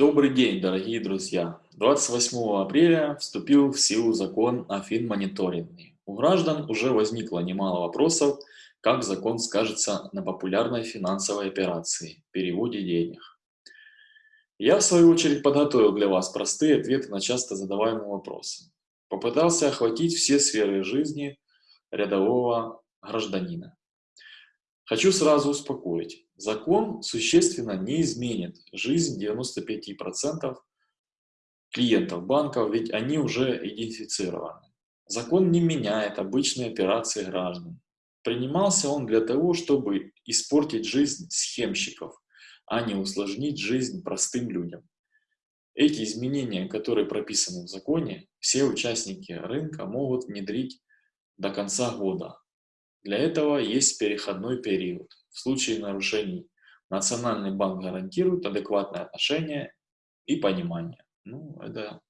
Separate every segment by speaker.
Speaker 1: Добрый день, дорогие друзья! 28 апреля вступил в силу закон о финмониторинге. У граждан уже возникло немало вопросов, как закон скажется на популярной финансовой операции – переводе денег. Я, в свою очередь, подготовил для вас простые ответы на часто задаваемые вопросы. Попытался охватить все сферы жизни рядового гражданина. Хочу сразу успокоить. Закон существенно не изменит жизнь 95% клиентов банков, ведь они уже идентифицированы. Закон не меняет обычные операции граждан. Принимался он для того, чтобы испортить жизнь схемщиков, а не усложнить жизнь простым людям. Эти изменения, которые прописаны в законе, все участники рынка могут внедрить до конца года, для этого есть переходной период. В случае нарушений Национальный банк гарантирует адекватное отношение и понимание. Ну, это,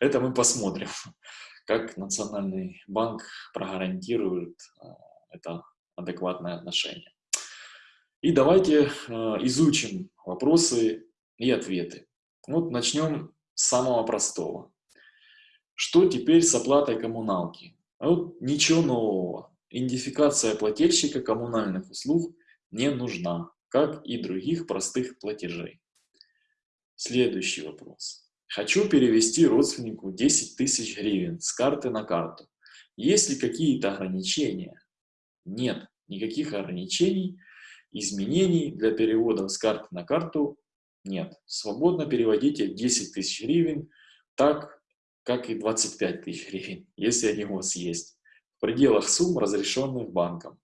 Speaker 1: это мы посмотрим, как Национальный банк прогарантирует а, это адекватное отношение. И давайте а, изучим вопросы и ответы. Вот начнем с самого простого. Что теперь с оплатой коммуналки? Вот ничего нового. Идентификация плательщика коммунальных услуг не нужна, как и других простых платежей. Следующий вопрос. Хочу перевести родственнику 10 тысяч гривен с карты на карту. Есть ли какие-то ограничения? Нет, никаких ограничений, изменений для перевода с карты на карту нет. Свободно переводите 10 тысяч гривен так, как и 25 тысяч гривен, если они у вас есть пределах сумм, разрешенных банком.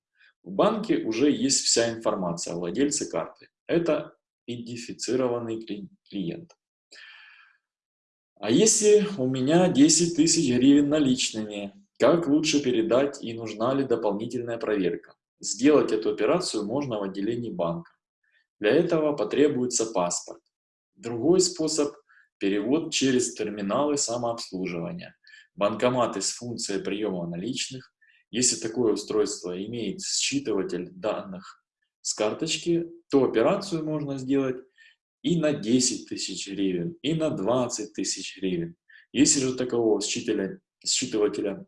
Speaker 1: В банке уже есть вся информация о владельце карты. Это идентифицированный клиент. А если у меня 10 тысяч гривен наличными, как лучше передать и нужна ли дополнительная проверка? Сделать эту операцию можно в отделении банка. Для этого потребуется паспорт. Другой способ – перевод через терминалы самообслуживания банкоматы с функцией приема наличных, если такое устройство имеет считыватель данных с карточки, то операцию можно сделать и на 10 тысяч гривен, и на 20 тысяч гривен. Если же такового считывателя, считывателя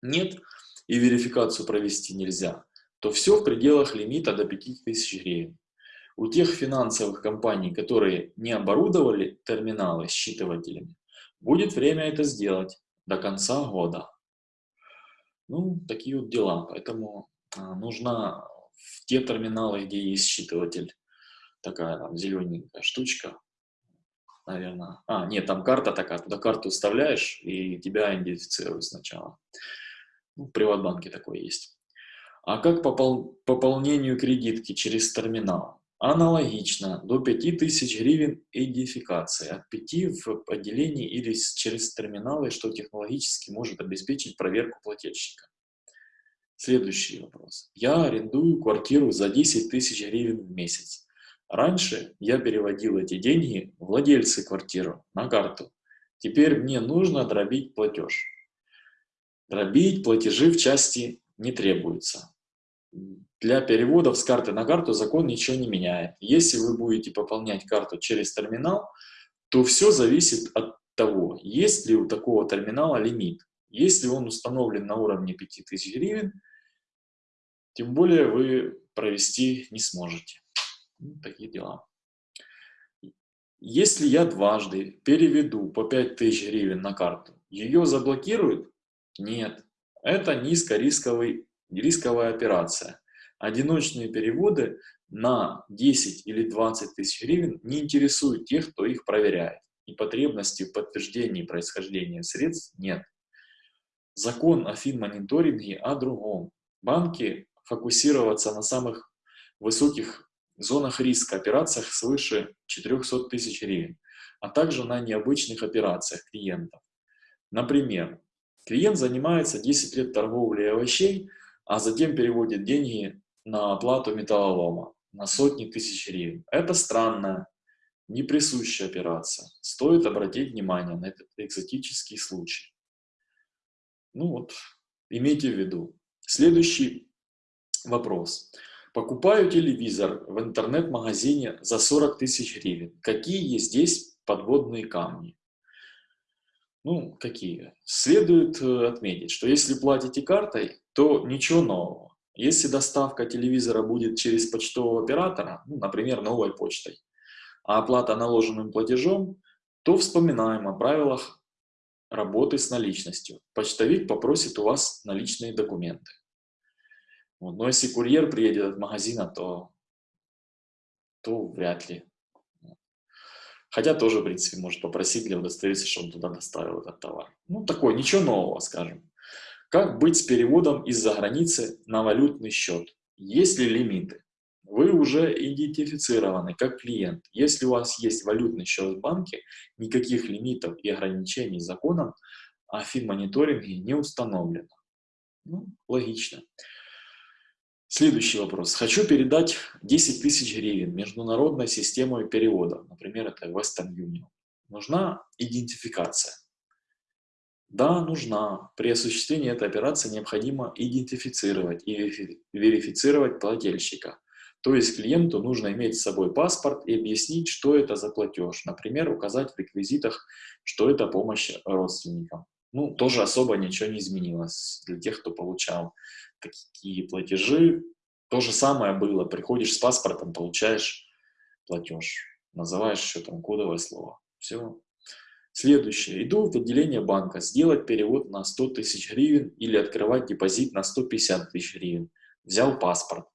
Speaker 1: нет и верификацию провести нельзя, то все в пределах лимита до 5000 гривен. У тех финансовых компаний, которые не оборудовали терминалы считывателями, будет время это сделать до конца года. Ну, такие вот дела. Поэтому а, нужна в те терминалы, где есть считыватель, такая там зелененькая штучка, наверное. А, нет, там карта такая, туда карту вставляешь, и тебя идентифицируют сначала. Ну, в Приватбанке такое есть. А как попол пополнению кредитки через терминал? Аналогично, до 5000 гривен идентификации, от 5 в отделении или через терминалы, что технологически может обеспечить проверку плательщика. Следующий вопрос. Я арендую квартиру за 10 тысяч гривен в месяц. Раньше я переводил эти деньги владельцы квартиры на карту. Теперь мне нужно дробить платеж. Дробить платежи в части не требуется для переводов с карты на карту закон ничего не меняет. Если вы будете пополнять карту через терминал, то все зависит от того, есть ли у такого терминала лимит. Если он установлен на уровне 5000 гривен, тем более вы провести не сможете. Ну, такие дела. Если я дважды переведу по 5000 гривен на карту, ее заблокируют? Нет. Это низкорисковый рисковая операция. Одиночные переводы на 10 или 20 тысяч гривен не интересуют тех, кто их проверяет. И потребности в подтверждении происхождения средств нет. Закон о финмониторинге о другом. Банки фокусироваться на самых высоких зонах риска, операциях свыше 400 тысяч гривен, а также на необычных операциях клиентов. Например, клиент занимается 10 лет торговлей овощей, а затем переводит деньги на оплату металлолома на сотни тысяч гривен. Это странная, неприсущая операция. Стоит обратить внимание на этот экзотический случай. Ну вот, имейте в виду. Следующий вопрос. Покупаю телевизор в интернет-магазине за 40 тысяч гривен. Какие здесь подводные камни. Ну, какие? Следует э, отметить, что если платите картой, то ничего нового. Если доставка телевизора будет через почтового оператора, ну, например, новой почтой, а оплата наложенным платежом, то вспоминаем о правилах работы с наличностью. Почтовик попросит у вас наличные документы. Вот. Но если курьер приедет от магазина, то, то вряд ли. Хотя тоже, в принципе, может попросить для удостовериться, что он туда доставил этот товар. Ну, такое, ничего нового, скажем. Как быть с переводом из-за границы на валютный счет? Есть ли лимиты? Вы уже идентифицированы как клиент. Если у вас есть валютный счет в банке, никаких лимитов и ограничений законом о финмониторинге не установлено. Ну, логично. Следующий вопрос. Хочу передать 10 тысяч гривен международной системой перевода. Например, это Western Union. Нужна идентификация. Да, нужна. При осуществлении этой операции необходимо идентифицировать и верифицировать плательщика. То есть клиенту нужно иметь с собой паспорт и объяснить, что это за платеж. Например, указать в реквизитах, что это помощь родственникам. Ну, тоже особо ничего не изменилось для тех, кто получал такие платежи. То же самое было. Приходишь с паспортом, получаешь платеж. Называешь еще там кодовое слово. Все. Следующее. Иду в отделение банка. Сделать перевод на 100 тысяч гривен или открывать депозит на 150 тысяч гривен. Взял паспорт.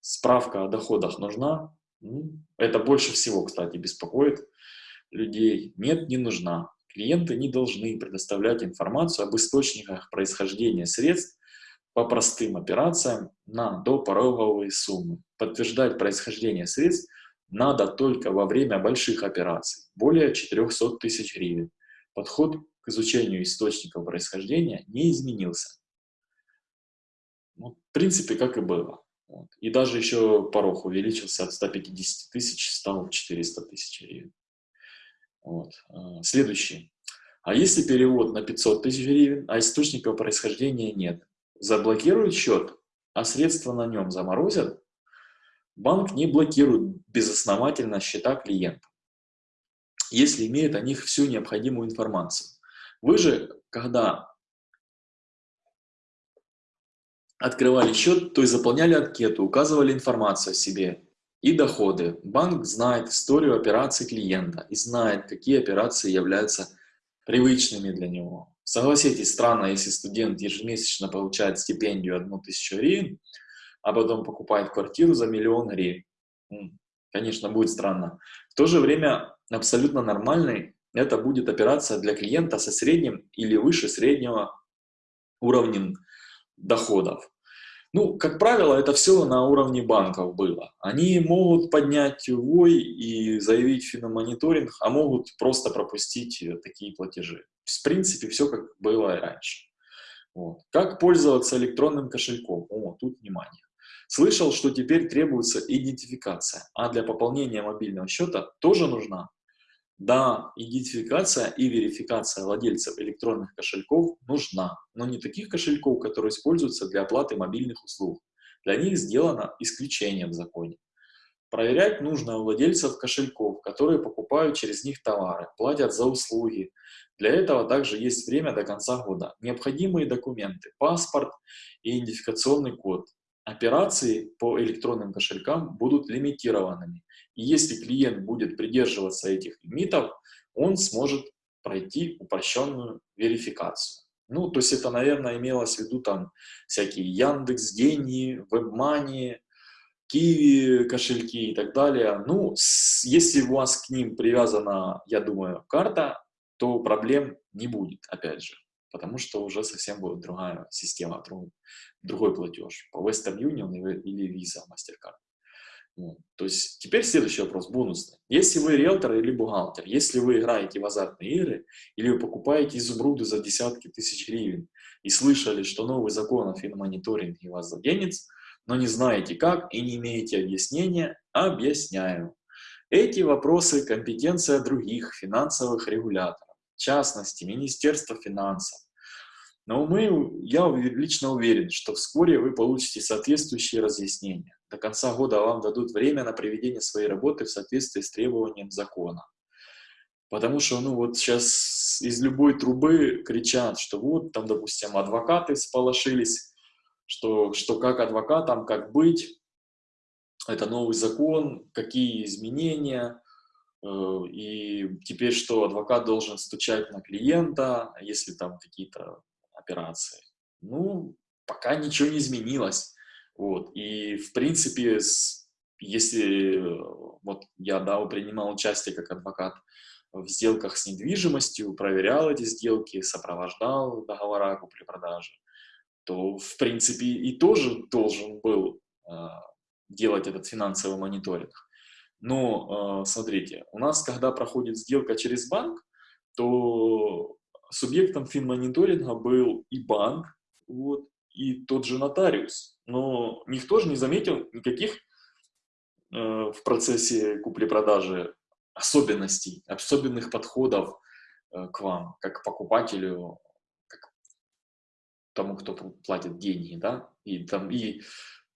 Speaker 1: Справка о доходах нужна. Ну, это больше всего, кстати, беспокоит людей. Нет, не нужна. Клиенты не должны предоставлять информацию об источниках происхождения средств по простым операциям на допороговые суммы. Подтверждать происхождение средств надо только во время больших операций, более 400 тысяч гривен. Подход к изучению источников происхождения не изменился. Ну, в принципе, как и было. Вот. И даже еще порог увеличился от 150 тысяч, стал 400 тысяч гривен. Вот. А, следующий. А если перевод на 500 тысяч гривен, а источников происхождения нет? Заблокируют счет, а средства на нем заморозят? Банк не блокирует безосновательно счета клиента, если имеет о них всю необходимую информацию. Вы же, когда открывали счет, то и заполняли анкету, указывали информацию о себе и доходы. Банк знает историю операций клиента и знает, какие операции являются привычными для него. Согласитесь, странно, если студент ежемесячно получает стипендию 1000 гривен, а потом покупает квартиру за миллион гривен. Конечно, будет странно. В то же время абсолютно нормальной это будет операция для клиента со средним или выше среднего уровнем доходов. Ну, как правило, это все на уровне банков было. Они могут поднять вой и заявить финомониторинг, а могут просто пропустить э, такие платежи. В принципе, все как было и раньше. Вот. Как пользоваться электронным кошельком? О, тут внимание. Слышал, что теперь требуется идентификация, а для пополнения мобильного счета тоже нужна. Да, идентификация и верификация владельцев электронных кошельков нужна, но не таких кошельков, которые используются для оплаты мобильных услуг. Для них сделано исключение в законе. Проверять нужно у владельцев кошельков, которые покупают через них товары, платят за услуги. Для этого также есть время до конца года. Необходимые документы, паспорт и идентификационный код. Операции по электронным кошелькам будут лимитированными. И если клиент будет придерживаться этих лимитов, он сможет пройти упрощенную верификацию. Ну, то есть это, наверное, имелось в виду там всякие Яндекс, Деньги, WebMoney, Киви кошельки и так далее. Ну, с, если у вас к ним привязана, я думаю, карта, то проблем не будет, опять же, потому что уже совсем будет другая система, другой, платеж по Western Union или Visa, MasterCard. Вот. То есть теперь следующий вопрос, бонусный. Если вы риэлтор или бухгалтер, если вы играете в азартные игры или вы покупаете изумруды за десятки тысяч гривен и слышали, что новый закон о финмониторинге вас заденет, но не знаете как и не имеете объяснения, объясняю. Эти вопросы – компетенция других финансовых регуляторов, в частности, Министерства финансов, но мы, я лично уверен, что вскоре вы получите соответствующие разъяснения. До конца года вам дадут время на проведение своей работы в соответствии с требованием закона. Потому что, ну, вот сейчас из любой трубы кричат, что вот, там, допустим, адвокаты сполошились, что, что как адвокатам, как быть, это новый закон, какие изменения, и теперь что, адвокат должен стучать на клиента, если там какие-то операции. Ну, пока ничего не изменилось. Вот. И, в принципе, если вот я, да, принимал участие как адвокат в сделках с недвижимостью, проверял эти сделки, сопровождал договора купли-продажи, то, в принципе, и тоже должен был э, делать этот финансовый мониторинг. Но, э, смотрите, у нас, когда проходит сделка через банк, то субъектом финмониторинга был и банк, вот, и тот же нотариус. Но никто же не заметил никаких э, в процессе купли-продажи особенностей, особенных подходов э, к вам, как к покупателю, как тому, кто платит деньги, да, и там, и,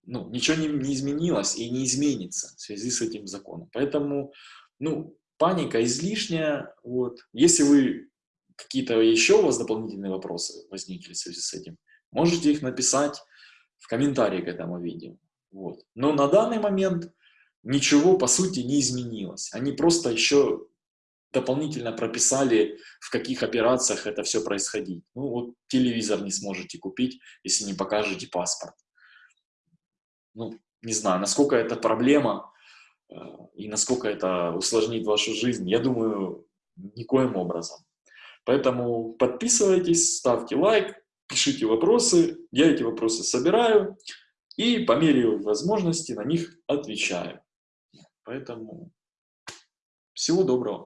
Speaker 1: ну, ничего не, не изменилось и не изменится в связи с этим законом. Поэтому, ну, паника излишняя, вот. Если вы какие-то еще у вас дополнительные вопросы возникли в связи с этим, можете их написать в комментарии к этому видео. Вот. Но на данный момент ничего по сути не изменилось. Они просто еще дополнительно прописали, в каких операциях это все происходит. Ну вот телевизор не сможете купить, если не покажете паспорт. Ну, не знаю, насколько это проблема э, и насколько это усложнит вашу жизнь, я думаю, никоим образом. Поэтому подписывайтесь, ставьте лайк, пишите вопросы, я эти вопросы собираю и по мере возможности на них отвечаю. Поэтому всего доброго.